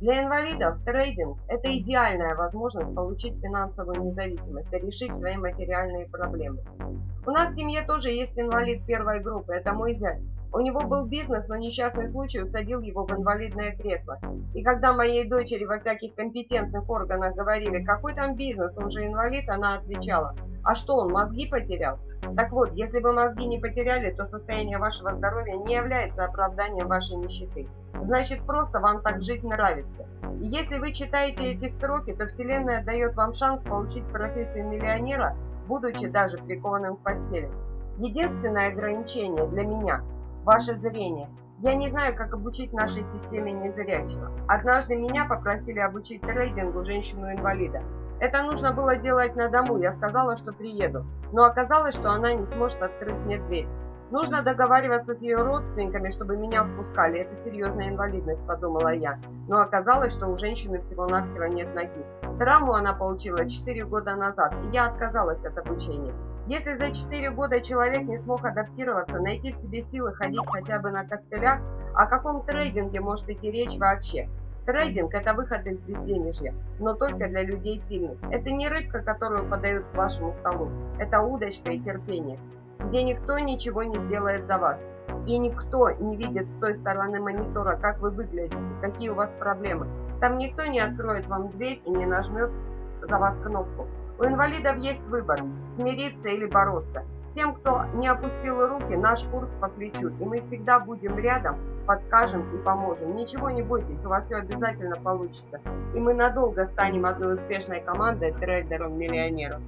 Для инвалидов трейдинг – это идеальная возможность получить финансовую независимость и решить свои материальные проблемы. У нас в семье тоже есть инвалид первой группы, это мой зять. У него был бизнес, но несчастный случай усадил его в инвалидное кресло. И когда моей дочери во всяких компетентных органах говорили, какой там бизнес, он же инвалид, она отвечала, а что он, мозги потерял? Так вот, если вы мозги не потеряли, то состояние вашего здоровья не является оправданием вашей нищеты. Значит, просто вам так жить нравится. И если вы читаете эти строки, то Вселенная дает вам шанс получить профессию миллионера, будучи даже прикованным в постели. Единственное ограничение для меня – ваше зрение. Я не знаю, как обучить нашей системе незрячего. Однажды меня попросили обучить трейдингу женщину-инвалида. Это нужно было делать на дому, я сказала, что приеду. Но оказалось, что она не сможет открыть мне дверь. Нужно договариваться с ее родственниками, чтобы меня впускали. Это серьезная инвалидность, подумала я. Но оказалось, что у женщины всего-навсего нет ноги. Травму она получила 4 года назад, и я отказалась от обучения. Если за 4 года человек не смог адаптироваться, найти в себе силы ходить хотя бы на костылях, о каком трейдинге может идти речь вообще? Трейдинг – это выход из безденежья, но только для людей сильных. Это не рыбка, которую подают к вашему столу. Это удочка и терпение, где никто ничего не сделает за вас. И никто не видит с той стороны монитора, как вы выглядите, какие у вас проблемы. Там никто не откроет вам дверь и не нажмет за вас кнопку. У инвалидов есть выбор – смириться или бороться. Всем, кто не опустил руки, наш курс по плечу, и мы всегда будем рядом, подскажем и поможем. Ничего не бойтесь, у вас все обязательно получится. И мы надолго станем одной успешной командой трейдеров-миллионеров.